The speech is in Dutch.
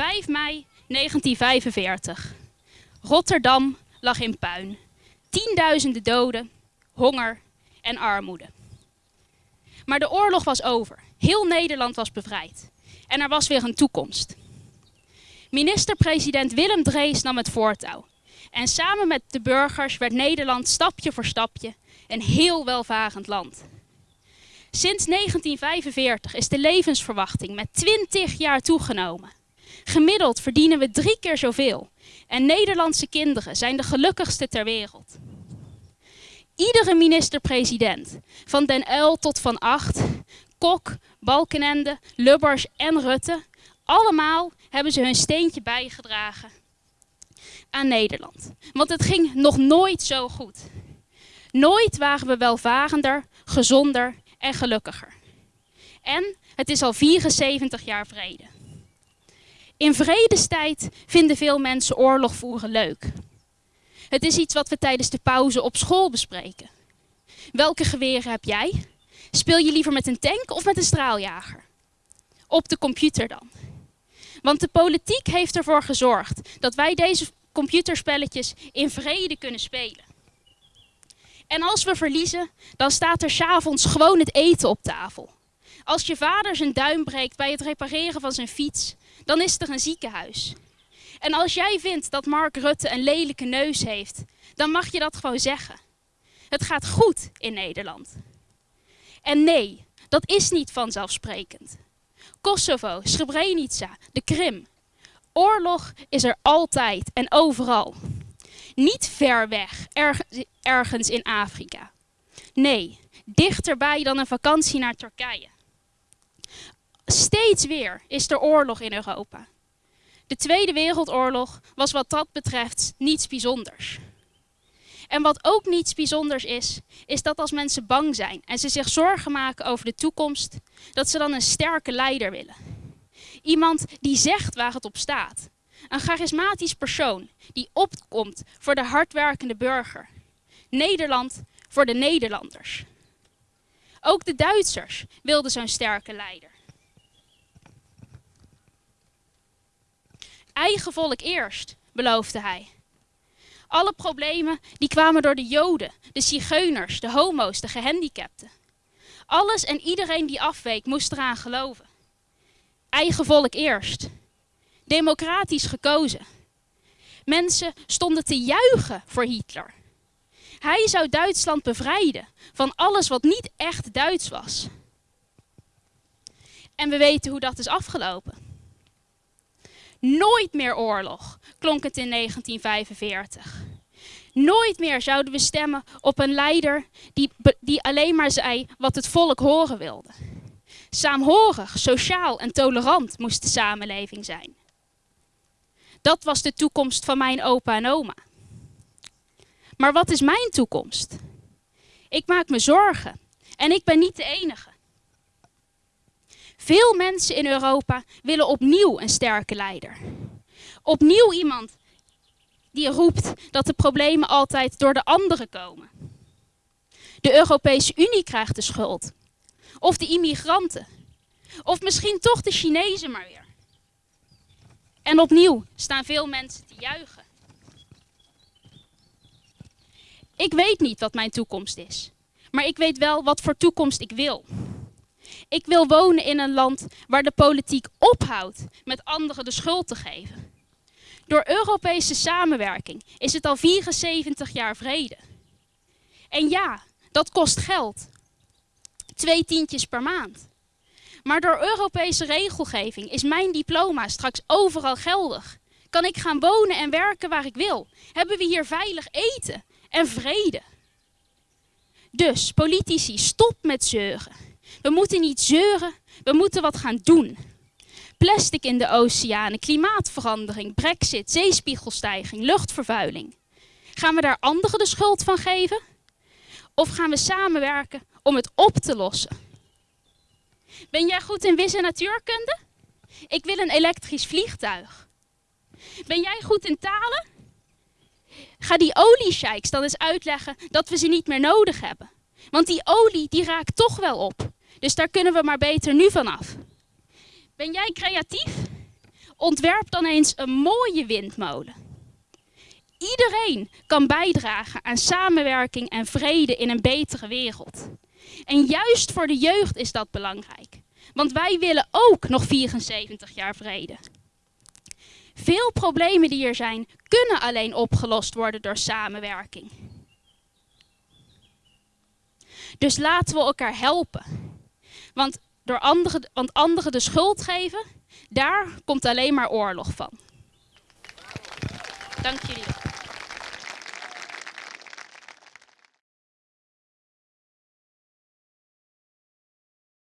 5 mei 1945. Rotterdam lag in puin. Tienduizenden doden, honger en armoede. Maar de oorlog was over. Heel Nederland was bevrijd. En er was weer een toekomst. Minister-president Willem Drees nam het voortouw. En samen met de burgers werd Nederland stapje voor stapje een heel welvarend land. Sinds 1945 is de levensverwachting met 20 jaar toegenomen. Gemiddeld verdienen we drie keer zoveel. En Nederlandse kinderen zijn de gelukkigste ter wereld. Iedere minister-president, van Den Uyl tot Van Acht, Kok, Balkenende, Lubbers en Rutte, allemaal hebben ze hun steentje bijgedragen aan Nederland. Want het ging nog nooit zo goed. Nooit waren we welvarender, gezonder en gelukkiger. En het is al 74 jaar vrede. In vredestijd vinden veel mensen oorlog voeren leuk. Het is iets wat we tijdens de pauze op school bespreken. Welke geweren heb jij? Speel je liever met een tank of met een straaljager? Op de computer dan. Want de politiek heeft ervoor gezorgd dat wij deze computerspelletjes in vrede kunnen spelen. En als we verliezen, dan staat er s'avonds gewoon het eten op tafel. Als je vader zijn duim breekt bij het repareren van zijn fiets, dan is er een ziekenhuis. En als jij vindt dat Mark Rutte een lelijke neus heeft, dan mag je dat gewoon zeggen. Het gaat goed in Nederland. En nee, dat is niet vanzelfsprekend. Kosovo, Srebrenica, de Krim. Oorlog is er altijd en overal. Niet ver weg, ergens in Afrika. Nee, dichterbij dan een vakantie naar Turkije. Steeds weer is er oorlog in Europa. De Tweede Wereldoorlog was wat dat betreft niets bijzonders. En wat ook niets bijzonders is, is dat als mensen bang zijn en ze zich zorgen maken over de toekomst, dat ze dan een sterke leider willen. Iemand die zegt waar het op staat. Een charismatisch persoon die opkomt voor de hardwerkende burger. Nederland voor de Nederlanders. Ook de Duitsers wilden zo'n sterke leider. Eigen volk eerst, beloofde hij. Alle problemen die kwamen door de Joden, de Zigeuners, de homo's, de gehandicapten. Alles en iedereen die afweek moest eraan geloven. Eigen volk eerst. Democratisch gekozen. Mensen stonden te juichen voor Hitler. Hij zou Duitsland bevrijden van alles wat niet echt Duits was. En we weten hoe dat is afgelopen. Nooit meer oorlog, klonk het in 1945. Nooit meer zouden we stemmen op een leider die, die alleen maar zei wat het volk horen wilde. Saamhorig, sociaal en tolerant moest de samenleving zijn. Dat was de toekomst van mijn opa en oma. Maar wat is mijn toekomst? Ik maak me zorgen en ik ben niet de enige. Veel mensen in Europa willen opnieuw een sterke leider. Opnieuw iemand die roept dat de problemen altijd door de anderen komen. De Europese Unie krijgt de schuld. Of de immigranten. Of misschien toch de Chinezen maar weer. En opnieuw staan veel mensen te juichen. Ik weet niet wat mijn toekomst is. Maar ik weet wel wat voor toekomst ik wil. Ik wil wonen in een land waar de politiek ophoudt met anderen de schuld te geven. Door Europese samenwerking is het al 74 jaar vrede. En ja, dat kost geld. Twee tientjes per maand. Maar door Europese regelgeving is mijn diploma straks overal geldig. Kan ik gaan wonen en werken waar ik wil? Hebben we hier veilig eten en vrede? Dus, politici, stop met zeuren. We moeten niet zeuren, we moeten wat gaan doen. Plastic in de oceanen, klimaatverandering, brexit, zeespiegelstijging, luchtvervuiling. Gaan we daar anderen de schuld van geven? Of gaan we samenwerken om het op te lossen? Ben jij goed in wis- en natuurkunde? Ik wil een elektrisch vliegtuig. Ben jij goed in talen? Ga die oliesheiks dan eens uitleggen dat we ze niet meer nodig hebben. Want die olie die raakt toch wel op. Dus daar kunnen we maar beter nu vanaf. Ben jij creatief? Ontwerp dan eens een mooie windmolen. Iedereen kan bijdragen aan samenwerking en vrede in een betere wereld. En juist voor de jeugd is dat belangrijk. Want wij willen ook nog 74 jaar vrede. Veel problemen die er zijn, kunnen alleen opgelost worden door samenwerking. Dus laten we elkaar helpen. Want, door anderen, want anderen de schuld geven, daar komt alleen maar oorlog van. Dank jullie.